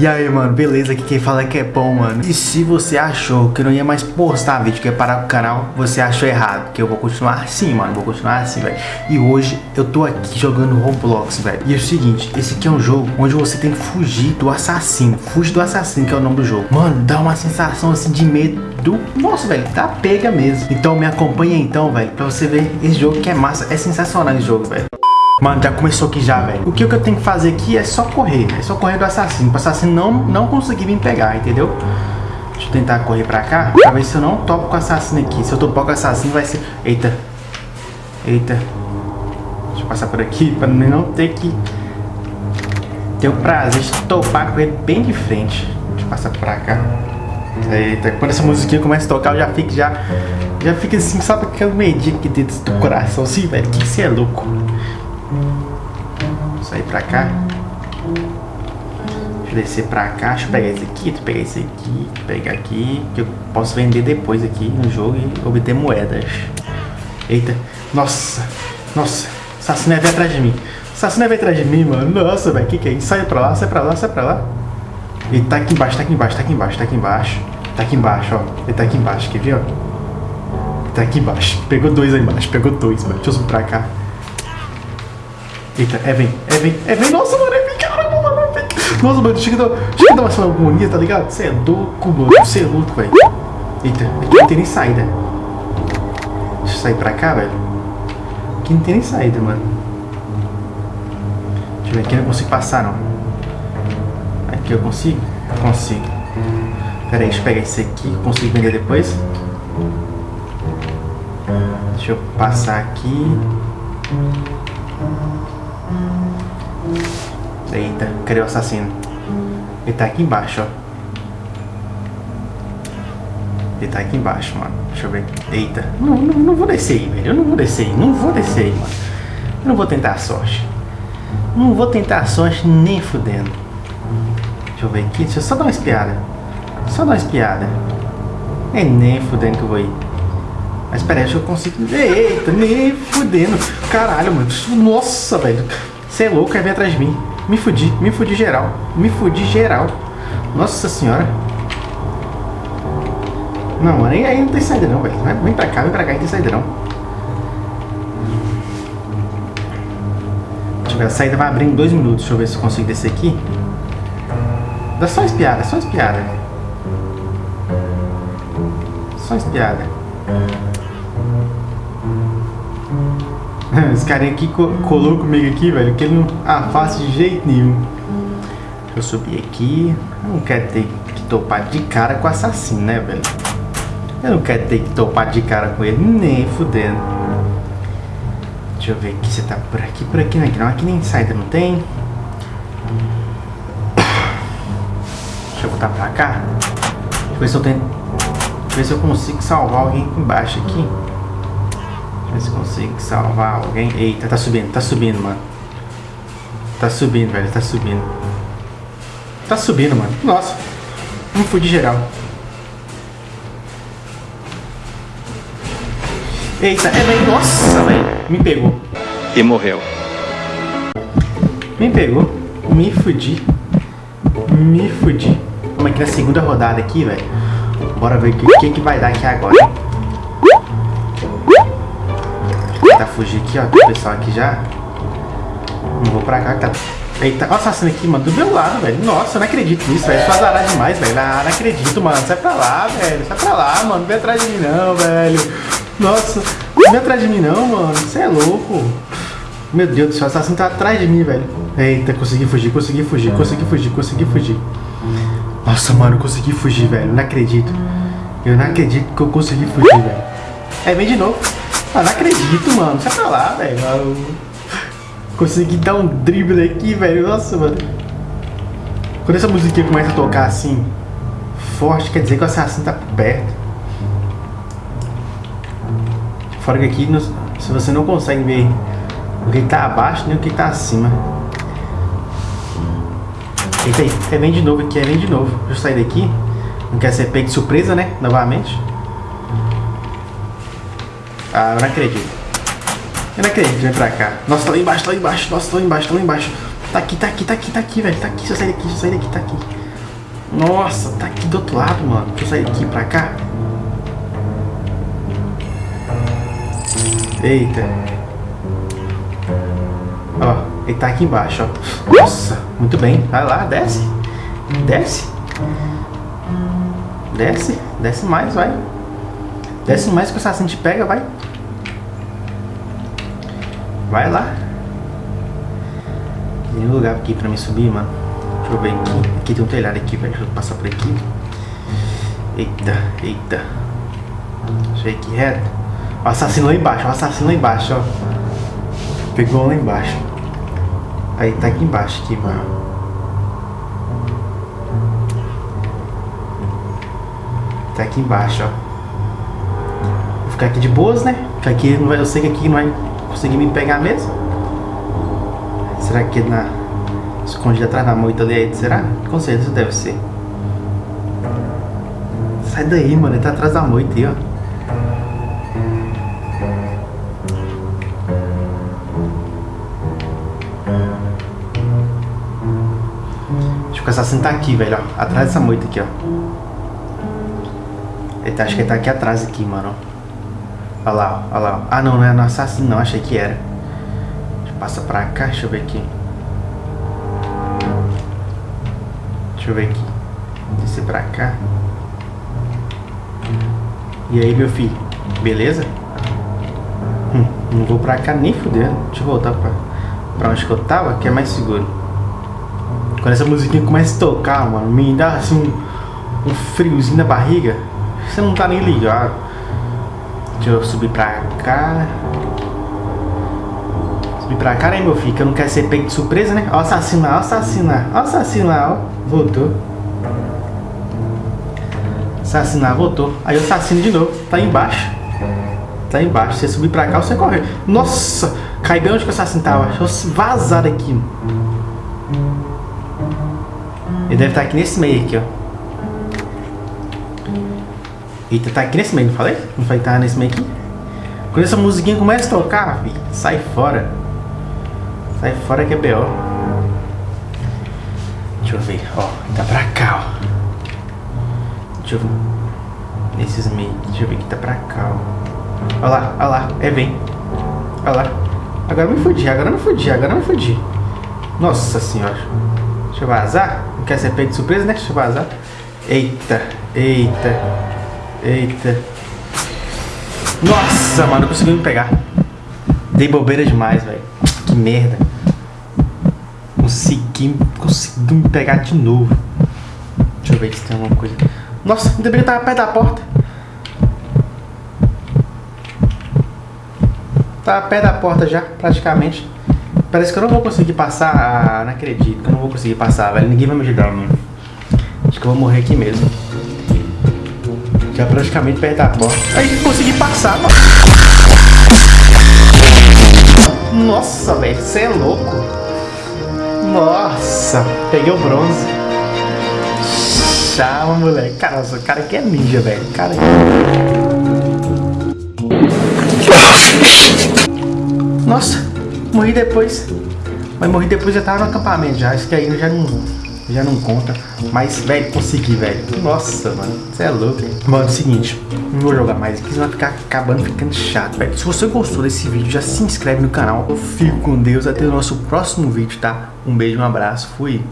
E aí, mano, beleza? Aqui quem fala é que é bom, mano. E se você achou que não ia mais postar vídeo, que ia parar o canal, você achou errado. Que eu vou continuar assim, mano. Vou continuar assim, velho. E hoje eu tô aqui jogando Roblox, velho. E é o seguinte, esse aqui é um jogo onde você tem que fugir do assassino. Fuge do assassino, que é o nome do jogo. Mano, dá uma sensação assim de medo do... Nossa, velho, tá pega mesmo. Então me acompanha então, velho, pra você ver esse jogo que é massa. É sensacional esse jogo, velho. Mano, já começou aqui já, velho. O que eu tenho que fazer aqui é só correr, É só correr do assassino. O assassino não, não conseguir me pegar, entendeu? Deixa eu tentar correr pra cá. Pra ver se eu não topo com o assassino aqui. Se eu topar com o assassino vai ser... Eita. Eita. Deixa eu passar por aqui pra não ter que... Ter o prazer de topar com ele bem de frente. Deixa eu passar pra cá. Eita, quando essa musiquinha começa a tocar, eu já fico já... Já fica assim, sabe aquele medinho aqui dentro do coração assim, velho? Que você é louco sair pra cá. Deixa eu descer pra cá. Deixa eu pegar esse aqui, pegar esse aqui, pegar aqui. Que eu posso vender depois aqui no jogo e obter moedas. Eita. Nossa. Nossa. Assassino é atrás de mim. Assassino é atrás de mim, mano. Nossa, velho. Que que é isso? Sai pra lá, sai pra lá, sai pra lá. Ele tá aqui embaixo, tá aqui embaixo, tá aqui embaixo, tá aqui embaixo. Tá aqui embaixo, ó. Ele tá aqui embaixo, quer ver, ó? Tá aqui embaixo. Pegou dois aí embaixo, pegou dois, mano. Deixa eu subir pra cá. Eita, Evan, Evan, Evan, nossa, mano, Evan, caramba, mano, Evan. Nossa, mano, chega a dar, uma agonia, tá ligado? Você é louco, mano, você é louco, velho. Eita, aqui não tem nem saída. Deixa eu sair pra cá, velho. Aqui não tem nem saída, mano. Deixa eu ver, aqui eu não consigo passar, não. Aqui eu consigo? Consigo. Pera aí, deixa eu pegar esse aqui, consigo vender depois. Deixa eu passar aqui. Eita, cadê assassino? Ele tá aqui embaixo, ó. Ele tá aqui embaixo, mano. Deixa eu ver. Eita. Não, não, não vou descer aí, velho. Eu não vou descer aí. Não vou descer aí, mano. Eu não vou tentar a sorte. Não vou tentar a sorte nem fudendo. Deixa eu ver aqui. Deixa eu só dar uma espiada. Só dar uma espiada. É nem fudendo que eu vou ir. Mas peraí, acho que eu consigo. Eita, nem fudendo. Caralho, mano. Nossa, velho. Você é louco, quer vir atrás de mim. Me fudi, me fudi geral. Me fudi geral. Nossa senhora. Não, aí, aí não tem saída não, velho. Vem pra cá, vem pra cá, não tem saída não. Deixa eu ver, a saída vai abrir em dois minutos. Deixa eu ver se eu consigo descer aqui. Dá só espiada, só espiada. Só espiada. Esse carinha aqui colou comigo aqui, velho, que ele não afasta de jeito nenhum. Eu subir aqui. Eu não quero ter que topar de cara com o assassino, né, velho? Eu não quero ter que topar de cara com ele, nem fudendo. Deixa eu ver aqui, você tá por aqui, por aqui, né? Não, aqui nem saída não tem. Deixa eu voltar pra cá. Deixa eu ver se eu tenho... Deixa eu ver se eu consigo salvar alguém aqui embaixo aqui. Ver se consigo salvar alguém. Eita, tá subindo, tá subindo, mano. Tá subindo, velho, tá subindo. Tá subindo, mano. Nossa. Não fui de geral. Eita, é velho. Nossa, velho. Me pegou. E morreu. Me pegou. Me fudi. Me fudi. Vamos aqui na segunda rodada aqui, velho. Bora ver o que, que, que vai dar aqui agora? Tentar fugir aqui, ó. O pessoal aqui já. Não vou pra cá que tá. Eita, o assassino aqui, mano, do meu lado, velho. Nossa, eu não acredito nisso, velho. Só azarado demais, velho. Ah, não acredito, mano. Sai pra lá, velho. Sai pra lá, mano. Não vem atrás de mim, não, velho. Nossa, não vem atrás de mim, não, mano. Você é louco. Meu Deus do céu, o assassino tá atrás de mim, velho. Eita, consegui fugir, consegui fugir, consegui fugir, consegui fugir. Nossa, mano, eu consegui fugir, velho. Não acredito. Eu não acredito que eu consegui fugir, velho. É, vem de novo. Ah, não acredito, mano. Sai pra lá, velho. Consegui dar um drible aqui, velho. Nossa, mano. Quando essa musiquinha começa a tocar assim, forte, quer dizer que o assassino tá perto. Fora que aqui, se você não consegue ver o que tá abaixo, nem o que tá acima. Eita aí, é vem de novo aqui, é vem de novo. Deixa eu sair daqui. Não quer ser pego de surpresa, né? Novamente. Ah, eu não acredito. Eu não acredito, vem pra cá. Nossa, tá lá embaixo, tá lá embaixo. Nossa, tá lá embaixo, tá lá embaixo. Tá aqui, tá aqui, tá aqui, tá aqui, velho. Tá aqui, se eu sair daqui, se eu sair daqui, tá aqui. Nossa, tá aqui do outro lado, mano. Deixa eu sair aqui pra cá. Eita. Ó, ele tá aqui embaixo, ó. Nossa, muito bem. Vai lá, desce. Desce. Desce. Desce mais, vai. Desce mais que o assassino te pega, vai. Vai lá. Tem um lugar aqui pra me subir, mano. Deixa eu ver aqui. Aqui tem um telhado aqui, velho. Deixa eu passar por aqui. Eita, eita. Deixa eu ir aqui reto. O assassino lá embaixo, o assassino lá embaixo, ó. Pegou lá embaixo. Aí tá aqui embaixo, aqui, mano. Tá aqui embaixo, ó. Ficar aqui de boas, né? Porque aqui não vai, eu sei que aqui não vai conseguir me pegar mesmo. Será que na escondido atrás da moita ali? Será? Com certeza deve ser. Sai daí, mano. Ele tá atrás da moita aí, ó. o assassino tá aqui, velho, ó. Atrás dessa moita aqui, ó. Ele tá, acho que ele tá aqui atrás aqui, mano. Olha lá. Olha lá. Ah, não, não é no assassino, não. Achei que era. Passar pra cá. Deixa eu ver aqui. Deixa eu ver aqui. Descer pra cá. E aí, meu filho? Beleza? Hum, não vou pra cá nem fudendo. Deixa eu voltar pra, pra onde que eu tava, que é mais seguro. Quando essa musiquinha começa a tocar, mano, me dá assim um, um friozinho na barriga. Você não tá nem ligado. Deixa eu subir pra cá. Subir pra cá, né, meu filho? Que eu não quero ser pego de surpresa, né? Ó, assassinar, ó, assassinar, ó, assassinar, ó. Voltou. Assassinar, voltou. Aí eu assassino de novo. Tá embaixo. Tá embaixo. Você subir pra cá, você corre. Nossa! Cai bem onde que o assassino tava. Deixa eu vazar daqui. Ele deve estar aqui nesse meio aqui, ó. Eita, tá aqui nesse meio, não falei? Não falei que tava nesse meio aqui? Quando essa musiquinha começa a tocar, filho, sai fora. Sai fora que é B.O. Deixa eu ver, ó. Tá pra cá, ó. Deixa eu ver. Nesses meios. Deixa eu ver que tá pra cá, ó. Olha lá, olha lá. É, vem. Olha lá. Agora me fudi, agora me fudi, agora me fudi. Nossa senhora. Deixa eu vazar. Não quer ser pego de surpresa, né? Deixa eu vazar. Eita, eita, eita. Nossa, mano, não consegui me pegar. Dei bobeira demais, velho. Que merda. Consegui, consegui me pegar de novo. Deixa eu ver se tem alguma coisa. Nossa, ainda bem que tava perto da porta. Tava perto da porta já, praticamente. Parece que eu não vou conseguir passar. Ah, não acredito que eu não vou conseguir passar, velho. Ninguém vai me ajudar, mano. Acho que eu vou morrer aqui mesmo. Já praticamente perto da porta. Aí consegui passar, mano. Nossa, velho. Você é louco. Nossa. Peguei o bronze. Chama, moleque. Cara, o cara aqui é ninja, velho. Cara Nossa morri depois. Mas morri depois já tava no acampamento já. Acho que aí já não, já não conta. Mas, velho, consegui, velho. Nossa, mano. Você é louco. Mano, é o seguinte. Não vou jogar mais aqui, senão vai ficar acabando ficando chato, velho. Se você gostou desse vídeo, já se inscreve no canal. Eu fico com Deus. Até o nosso próximo vídeo, tá? Um beijo, um abraço. Fui.